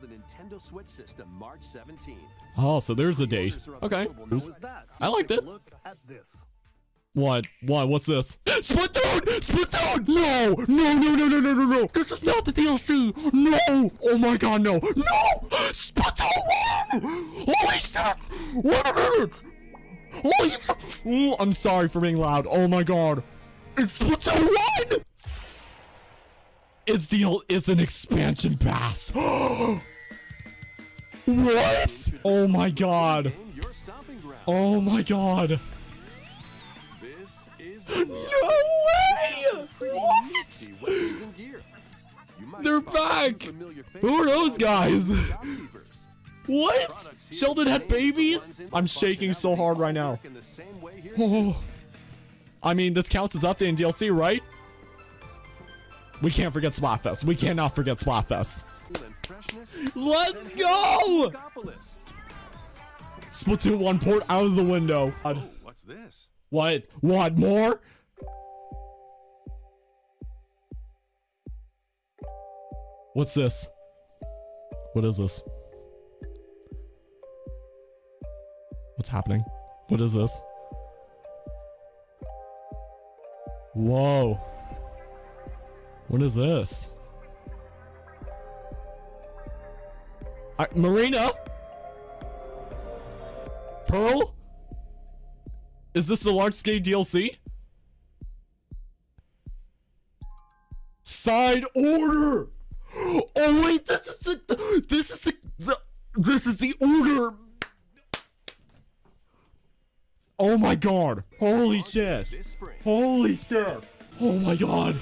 the Nintendo Switch system March 17th. Oh, so there's a date. Okay. available now There's- as that. I liked it. Look at this. What? What? What's this? Splatoon! Splatoon! No! No, no, no, no, no, no, no! This is not the DLC! No! Oh my god, no! No! Splatoon 1! Holy shit! Wait a minute! Holy Ooh, I'm sorry for being loud. Oh my god. It's Splatoon 1! It's the it's an expansion pass. what? Oh my god. Oh my god. Is No way! What? They're back! Who are those guys? What? Sheldon had babies? I'm shaking so hard right now. Oh. I mean, this counts as updating DLC, right? We can't forget Splatfest. We cannot forget Splatfest. Let's go! Splatoon 1 port out of the window. Uh, oh, what's this? What? What? More? What's this? What is this? What's happening? What is this? Whoa. What is this? I, Marina? Pearl? Is this the large scale DLC? Side order! Oh wait, this is the this is the, the this is the order. Oh my god. Holy shit. Holy shit. Oh my god.